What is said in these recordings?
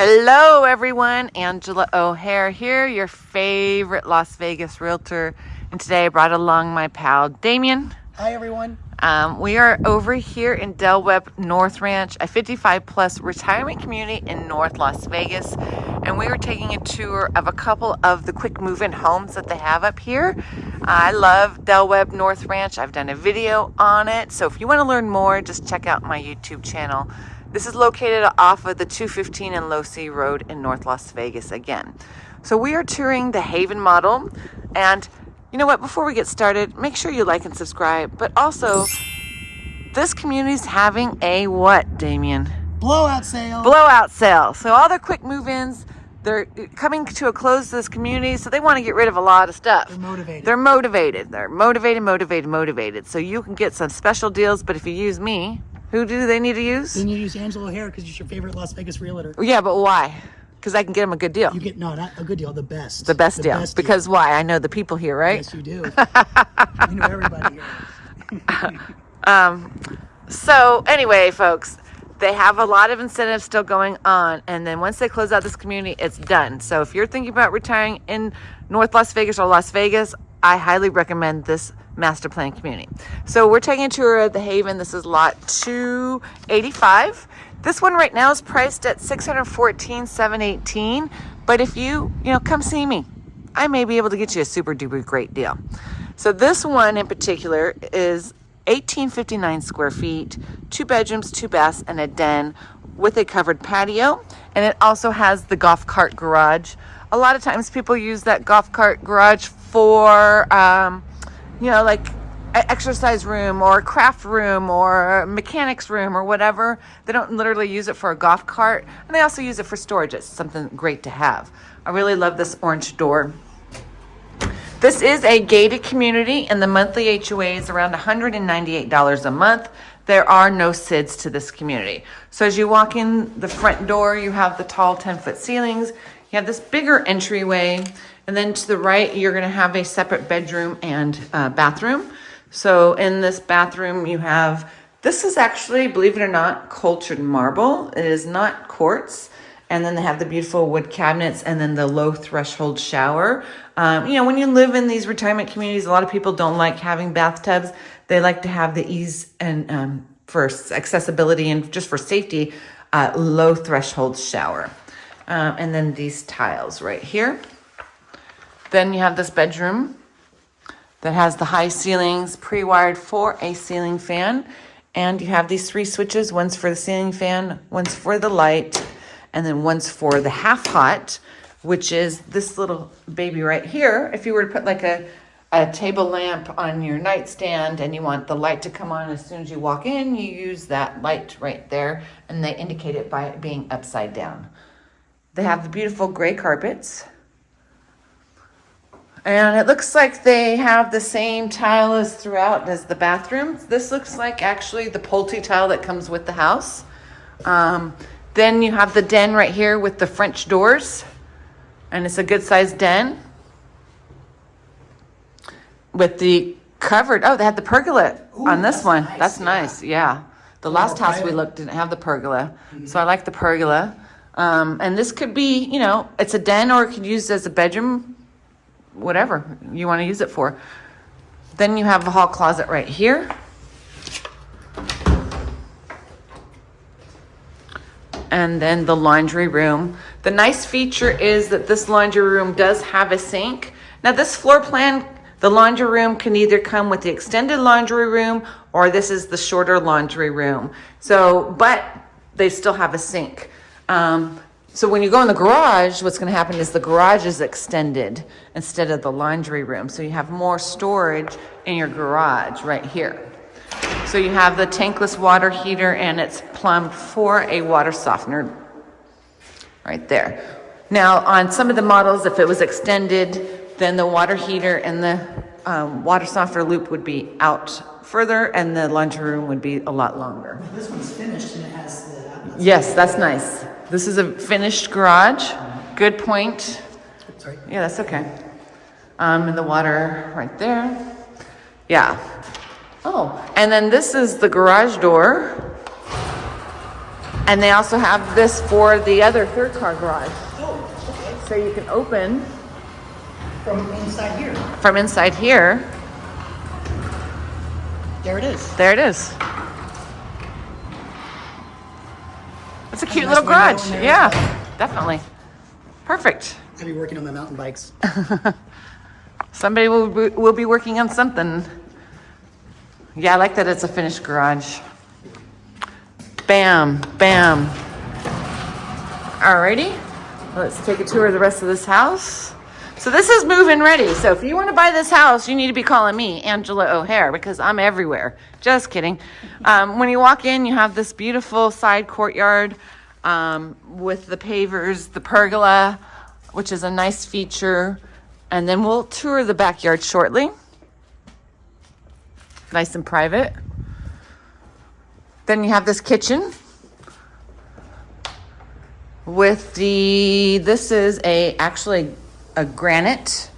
Hello, everyone. Angela O'Hare here, your favorite Las Vegas realtor. And today I brought along my pal Damien. Hi, everyone. Um, we are over here in Del Webb North Ranch, a 55 plus retirement community in North Las Vegas. And we are taking a tour of a couple of the quick move in homes that they have up here. I love Del Webb North Ranch. I've done a video on it. So if you want to learn more, just check out my YouTube channel. This is located off of the 215 and Losee Road in North Las Vegas again. So we are touring the Haven model and you know what, before we get started, make sure you like and subscribe, but also this community is having a what, Damien? Blowout sale. Blowout sale. So all their quick move-ins, they're coming to a close to this community, so they want to get rid of a lot of stuff. They're motivated. They're motivated. They're motivated, motivated, motivated. So you can get some special deals, but if you use me, who do they need to use? then you use Angela O'Hare because she's your favorite Las Vegas realtor. Yeah, but why? Because I can get them a good deal. You get no, not a good deal, the best. the best deal. Best because why? I know the people here, right? yes, you do. you know everybody here. um, So anyway, folks, they have a lot of incentives still going on, and then once they close out this community, it's done. So if you're thinking about retiring in North Las Vegas or Las Vegas, I highly recommend this master plan community. So we're taking a tour of the Haven. This is lot 285. This one right now is priced at 614, 718. But if you, you know, come see me, I may be able to get you a super duper great deal. So this one in particular is 1859 square feet, two bedrooms, two baths, and a den with a covered patio. And it also has the golf cart garage. A lot of times people use that golf cart garage for, um, you know, like an exercise room or a craft room or mechanics room or whatever. They don't literally use it for a golf cart. And they also use it for storage. It's something great to have. I really love this orange door. This is a gated community and the monthly HOA is around $198 a month. There are no SIDS to this community. So as you walk in the front door, you have the tall 10 foot ceilings. You have this bigger entryway and then to the right, you're gonna have a separate bedroom and uh, bathroom. So in this bathroom, you have, this is actually, believe it or not, cultured marble. It is not quartz. And then they have the beautiful wood cabinets and then the low threshold shower. Um, you know, when you live in these retirement communities, a lot of people don't like having bathtubs. They like to have the ease and um, for accessibility and just for safety, uh, low threshold shower. Um, and then these tiles right here. Then you have this bedroom that has the high ceilings pre-wired for a ceiling fan. And you have these three switches, one's for the ceiling fan, one's for the light, and then one's for the half hot, which is this little baby right here. If you were to put like a, a table lamp on your nightstand and you want the light to come on as soon as you walk in, you use that light right there and they indicate it by it being upside down. They have the beautiful gray carpets. And it looks like they have the same tile as throughout as the bathrooms. This looks like actually the Pulte tile that comes with the house. Um, then you have the den right here with the French doors. And it's a good sized den. With the covered, oh, they had the pergola Ooh, on this that's one. nice, That's yeah. nice, yeah. The last house we looked didn't have the pergola. So I like the pergola. Um, and this could be, you know, it's a den or it could use as a bedroom, whatever you want to use it for. Then you have a hall closet right here. And then the laundry room. The nice feature is that this laundry room does have a sink. Now this floor plan, the laundry room can either come with the extended laundry room or this is the shorter laundry room. So, but they still have a sink. Um, so when you go in the garage, what's going to happen is the garage is extended instead of the laundry room. So you have more storage in your garage right here. So you have the tankless water heater and it's plumbed for a water softener right there. Now on some of the models, if it was extended, then the water heater and the um, water softener loop would be out further and the laundry room would be a lot longer. This one's finished and it has the. Yes, that's nice. This is a finished garage. Good point. Sorry. Yeah, that's okay. Um, and the water right there. Yeah. Oh, and then this is the garage door. And they also have this for the other third car garage. Oh, okay. So you can open From inside here. from inside here. There it is. There it is. It's a cute nice little garage. Yeah, definitely. Perfect. I'll be working on my mountain bikes. Somebody will, be- will be working on something. Yeah, I like that it's a finished garage. Bam, bam. Alrighty, let's take a tour of the rest of this house. So this is move-in ready. So if you want to buy this house, you need to be calling me, Angela O'Hare, because I'm everywhere. Just kidding. Um, when you walk in, you have this beautiful side courtyard um, with the pavers, the pergola, which is a nice feature. And then we'll tour the backyard shortly. Nice and private. Then you have this kitchen with the this is a actually a granite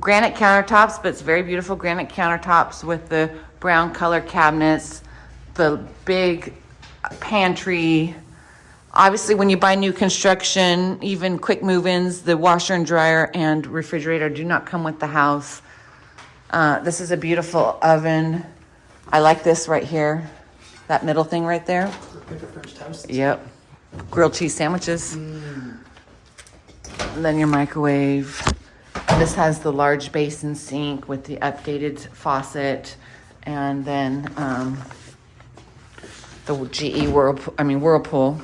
granite countertops, but it's very beautiful granite countertops with the brown color cabinets, the big pantry. Obviously, when you buy new construction, even quick move-ins, the washer and dryer and refrigerator do not come with the house. Uh, this is a beautiful oven. I like this right here, that middle thing right there. Good for French toast. Yep. Grilled cheese sandwiches. And then your microwave. This has the large basin sink with the updated faucet. And then um, the GE Whirlpool, I mean Whirlpool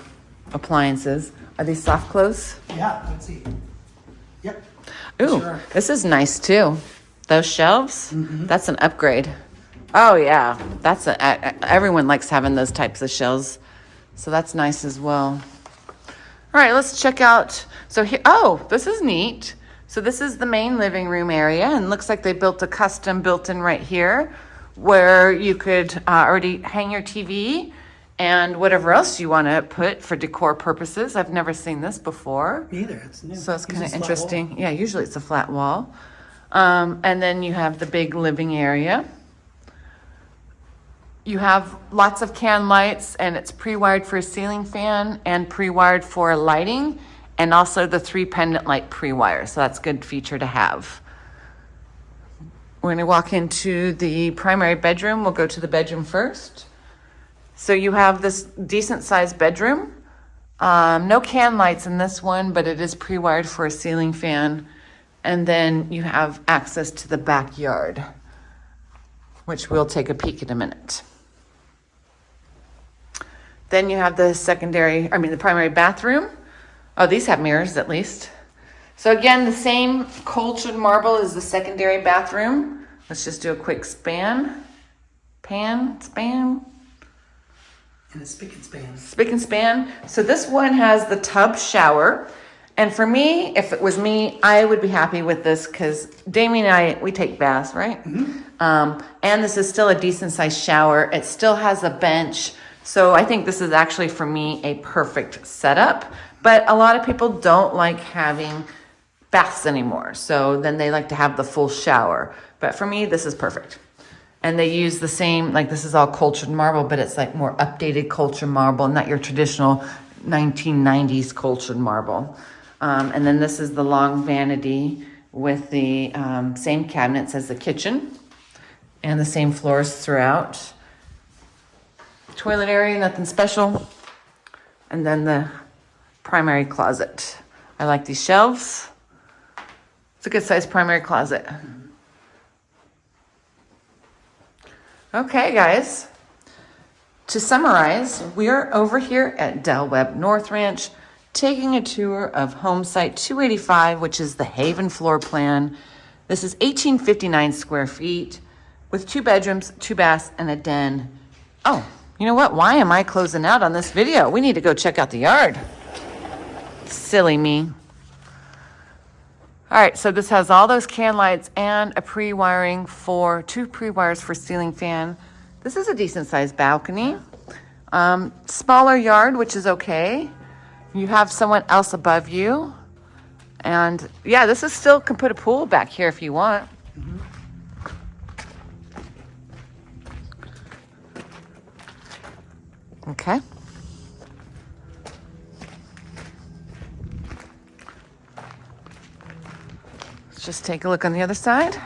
appliances. Are these soft close? Yeah, let's see. Yep. Ooh, Sure. this is nice too. Those shelves, that's an upgrade. Oh yeah, that's a- everyone likes having those types of shelves, so that's nice as well. All right, let's check out. So here, oh, this is neat. So this is the main living room area, and looks like they built a custom built-in right here, where you could uh, already hang your TV and whatever else you want to put for decor purposes. I've never seen this before. Me either. It's new. So it's kind of flat wall. interesting. Yeah, usually it's a flat wall. Um, and then you have the big living area. You have lots of can lights, and it's pre-wired for a ceiling fan and pre-wired for lighting, and also the three pendant light pre-wire. So that's a good feature to have. We're to walk into the primary bedroom. We'll go to the bedroom first. So you have this decent sized bedroom. Um, no can lights in this one, but it is pre-wired for a ceiling fan. And then you have access to the backyard, which we'll take a peek in a minute. Then you have the secondary, I mean, the primary bathroom. Oh, these have mirrors at least. So again, the same cultured marble as the secondary bathroom. Let's just do a quick span. Pan, span, And a spick and span. spick and span. So this one has the tub shower. And for me, if it was me, I would be happy with this because Damien and I, we take baths, right? Um, and this is still a decent sized shower. It still has a bench. So I think this is actually for me a perfect setup. But a lot of people don't like having baths anymore. So then they like to have the full shower. But for me, this is perfect. And they use the same, like this is all cultured marble, but it's like more updated cultured marble, not your traditional 1990s cultured marble. Um, and then this is the long vanity with the um, same cabinets as the kitchen and the same floors throughout. Toilet area, nothing special. And then the primary closet. I like these shelves. It's a good sized primary closet. Okay, guys. To summarize, we are over here at Del Webb North Ranch taking a tour of home site 285, which is the Haven floor plan. This is 1859 square feet with two bedrooms, two baths, and a den. Oh, you know what? Why am I closing out on this video? We need to go check out the yard. Silly me. All right, so this has all those can lights and a pre-wiring for, two pre-wires for ceiling fan. This is a decent sized balcony. Um, smaller yard, which is okay. You have someone else above you. And yeah, this is still, can put a pool back here if you want. Okay. Just take a look on the other side.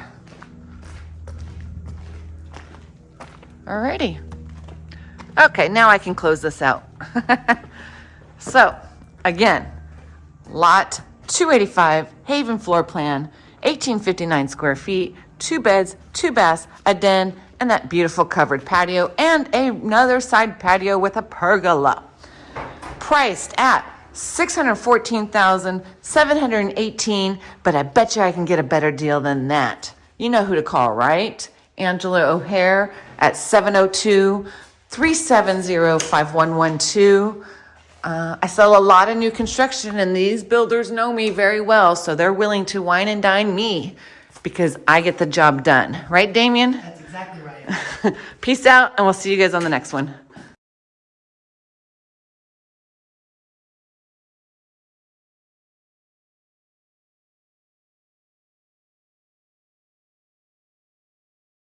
Alrighty. Okay, now I can close this out. so, again, lot 285, Haven floor plan, 1859 square feet, two beds, two baths, a den, and that beautiful covered patio, and another side patio with a pergola. Priced at 614,718, but I bet you I can get a better deal than that. You know who to call, right? Angela O'Hare at 702 370 5112. Uh, I sell a lot of new construction, and these builders know me very well, so they're willing to wine and dine me because I get the job done. Right, Damien? That's exactly right. Peace out, and we'll see you guys on the next one.